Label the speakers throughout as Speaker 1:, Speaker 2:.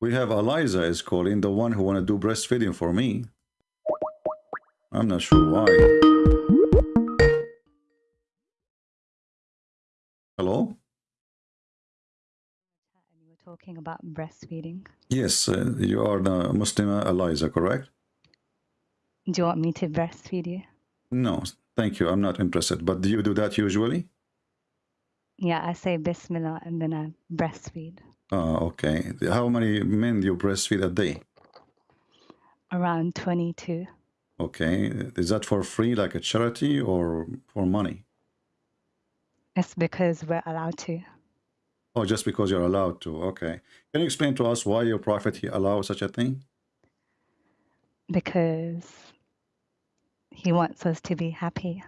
Speaker 1: We have Eliza is calling, the one who want to do breastfeeding for me. I'm not sure why. Hello?
Speaker 2: And you were talking about breastfeeding.
Speaker 1: Yes, uh, you are the Muslim Eliza, correct?
Speaker 2: Do you want me to breastfeed you?
Speaker 1: No, thank you. I'm not interested. But do you do that usually?
Speaker 2: Yeah, I say Bismillah and then I breastfeed.
Speaker 1: Oh, okay. How many men do you breastfeed a day?
Speaker 2: Around 22.
Speaker 1: Okay. Is that for free, like a charity, or for money?
Speaker 2: It's because we're allowed to.
Speaker 1: Oh, just because you're allowed to. Okay. Can you explain to us why your prophet he allows such a thing?
Speaker 2: Because he wants us to be happy.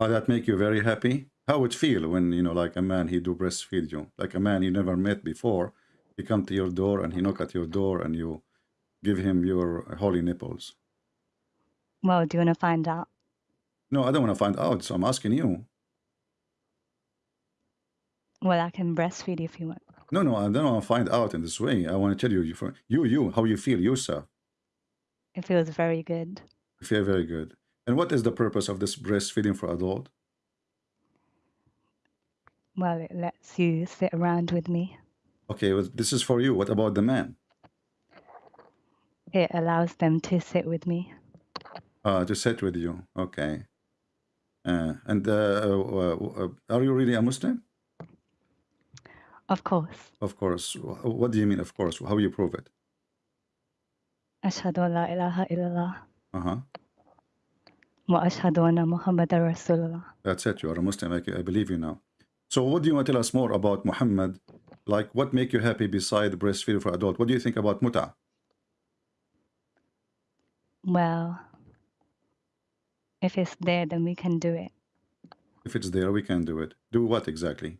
Speaker 1: Oh, that make you very happy? How would feel when, you know, like a man, he do breastfeed you? Like a man you never met before, he come to your door and he knock at your door and you give him your holy nipples.
Speaker 2: Well, do you want to find out?
Speaker 1: No, I don't want to find out, so I'm asking you.
Speaker 2: Well, I can breastfeed if you want.
Speaker 1: No, no, I don't want to find out in this way. I want to tell you, you, you, you, how you feel yourself.
Speaker 2: It feels very good.
Speaker 1: You feel very good. And what is the purpose of this breastfeeding for adult?
Speaker 2: Well, it lets you sit around with me.
Speaker 1: Okay, well, this is for you. What about the men?
Speaker 2: It allows them to sit with me.
Speaker 1: Uh, to sit with you. Okay. Uh, and uh, uh, uh, are you really a Muslim?
Speaker 2: Of course.
Speaker 1: Of course. What do you mean, of course? How do you prove it?
Speaker 2: Ashhadu an la ilaha illallah.
Speaker 1: Uh-huh.
Speaker 2: Wa ashhadu anna Muhammadar Rasulullah.
Speaker 1: That's it. You are a Muslim. I believe you now. So what do you want to tell us more about Muhammad? Like, what make you happy beside breastfeeding for adult? What do you think about muta?
Speaker 2: Well, if it's there, then we can do it.
Speaker 1: If it's there, we can do it. Do what exactly?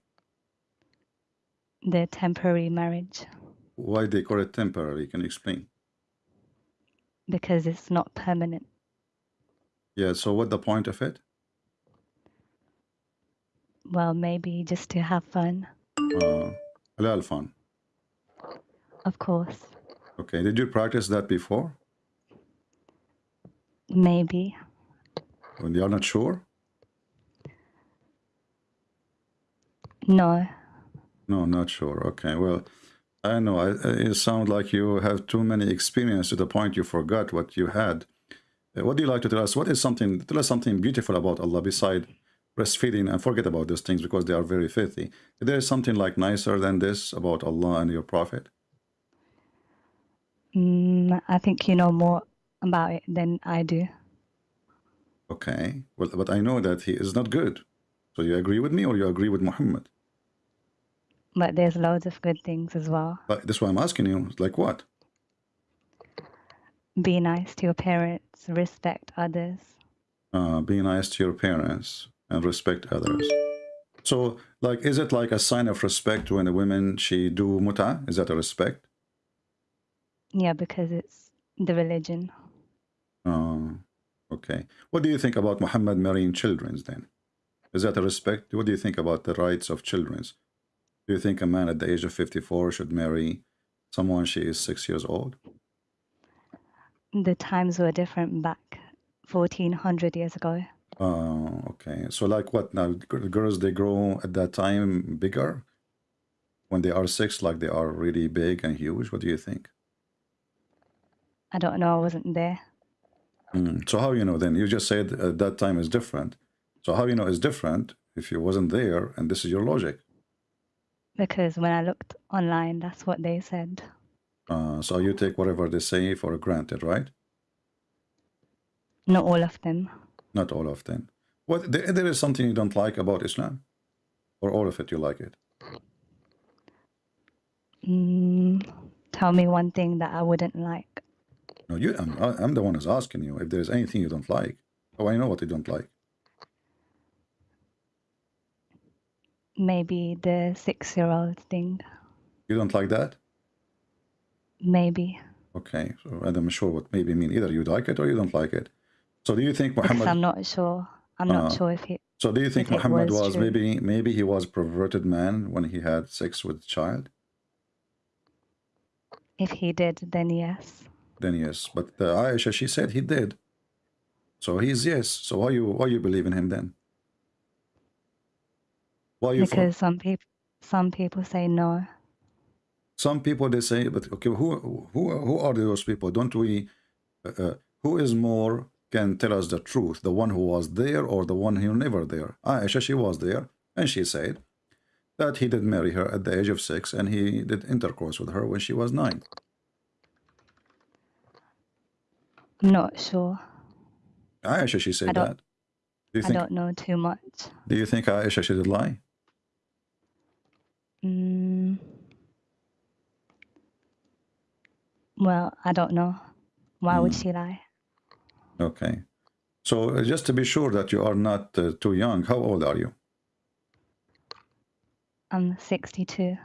Speaker 2: The temporary marriage
Speaker 1: Why they call it temporary? Can you explain?
Speaker 2: because it's not permanent.
Speaker 1: Yeah, so what the point of it?
Speaker 2: Well, maybe just to have fun.
Speaker 1: Uh, halal fun.
Speaker 2: Of course.
Speaker 1: Okay, did you practice that before?
Speaker 2: Maybe.
Speaker 1: When you are not sure?
Speaker 2: No.
Speaker 1: No, not sure. Okay, well, I know. I, I- it sounds like you have too many experience to the point you forgot what you had. Uh, What do you like to tell us? What is something, tell us something beautiful about Allah beside breastfeeding and forget about those things because they are very filthy. Is there something like nicer than this about Allah and your Prophet?
Speaker 2: Mm, I think you know more about it than I do.
Speaker 1: Okay, well, but I know that he is not good. So you agree with me or you agree with Muhammad?
Speaker 2: But there's loads of good things as well.
Speaker 1: But that's why I'm asking you, like what?
Speaker 2: Be nice to your parents, respect others.
Speaker 1: uh, be nice to your parents and respect others. So, like, is it like a sign of respect when a woman she do muta? Is that a respect?
Speaker 2: Yeah, because it's the religion.
Speaker 1: Uh, okay. What do you think about Muhammad marrying children then? Is that a respect? What do you think about the rights of children? Do you think a man at the age of 54 should marry someone she is six years old?
Speaker 2: The times were different back 1400 years ago.
Speaker 1: Uh, okay. So, like, what now? Girls they grow at that time bigger when they are six, like they are really big and huge. What do you think?
Speaker 2: I don't know, I wasn't there.
Speaker 1: Mm. So how you know then? You just said at that time is different. So how you know it's different if you wasn't there and this is your logic?
Speaker 2: Because when I looked online, that's what they said.
Speaker 1: Uh, so you take whatever they say for granted, right?
Speaker 2: Not all of them.
Speaker 1: Not all of them. What there, there is something you don't like about Islam, or all of it you like it?
Speaker 2: Mm, tell me one thing that I wouldn't like.
Speaker 1: No, you. I'm, I'm the one who's asking you if there's anything you don't like. Oh, I know what you don't like.
Speaker 2: Maybe the six year old thing.
Speaker 1: You don't like that?
Speaker 2: Maybe.
Speaker 1: Okay. So I'm sure what maybe mean. Either you like it or you don't like it. So do you think
Speaker 2: Because
Speaker 1: Muhammad?
Speaker 2: I'm not sure. I'm not
Speaker 1: Uh,
Speaker 2: sure if it.
Speaker 1: So do you think
Speaker 2: if it
Speaker 1: Muhammad
Speaker 2: was
Speaker 1: was
Speaker 2: true.
Speaker 1: maybe maybe he was a perverted man when he had sex with child?
Speaker 2: If he did, then yes.
Speaker 1: Then yes. But uh, Aisha, she said he did. So he's yes. So why you why you believe in him then? Why you for-
Speaker 2: Because some people some people say no.
Speaker 1: some people they say, but okay, who who who are those people? Don't we? Uh, uh, who is more can tell us the truth? The one who was there or the one who never there? Aisha, she was there, and she said that he did marry her at the age of six, and he did intercourse with her when she was nine.
Speaker 2: Not sure.
Speaker 1: Aisha, she said
Speaker 2: I
Speaker 1: that. Do you
Speaker 2: I
Speaker 1: think?
Speaker 2: don't know too much.
Speaker 1: Do you think Aisha she did lie?
Speaker 2: Mm. Well, I don't know. Why would
Speaker 1: Mm.
Speaker 2: she lie?
Speaker 1: Okay. So uh, just to be sure that you are not uh, too young, how old are you?
Speaker 2: I'm 62.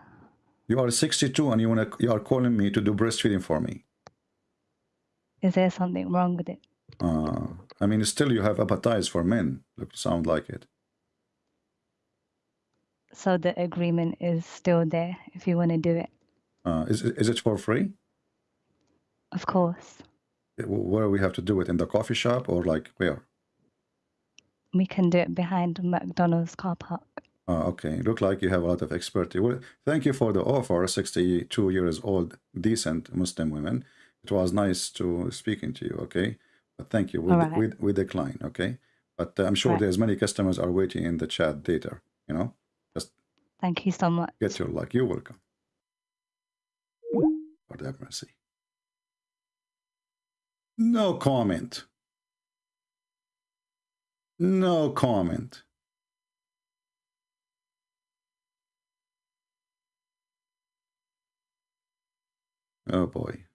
Speaker 1: You are 62 and you wanna you are calling me to do breastfeeding for me.
Speaker 2: Is there something wrong with it?
Speaker 1: Uh, I mean, still you have appetite for men. Look, sound like it.
Speaker 2: So the agreement is still there if you want to do it.
Speaker 1: Uh, is is it for free?
Speaker 2: Of course.
Speaker 1: Where we have to do it in the coffee shop or like where?
Speaker 2: We can do it behind McDonald's car park.
Speaker 1: Uh, okay, look like you have a lot of expertise. Well, thank you for the offer. 62 years old, decent Muslim women. It was nice to speaking to you. Okay, but thank you. We,
Speaker 2: right.
Speaker 1: we, we decline. Okay, but uh, I'm sure
Speaker 2: Right.
Speaker 1: there's many customers are waiting in the chat later. You know, Just
Speaker 2: Thank you so much.
Speaker 1: get your luck. You're welcome. Lord have mercy. No comment. No comment. Oh boy.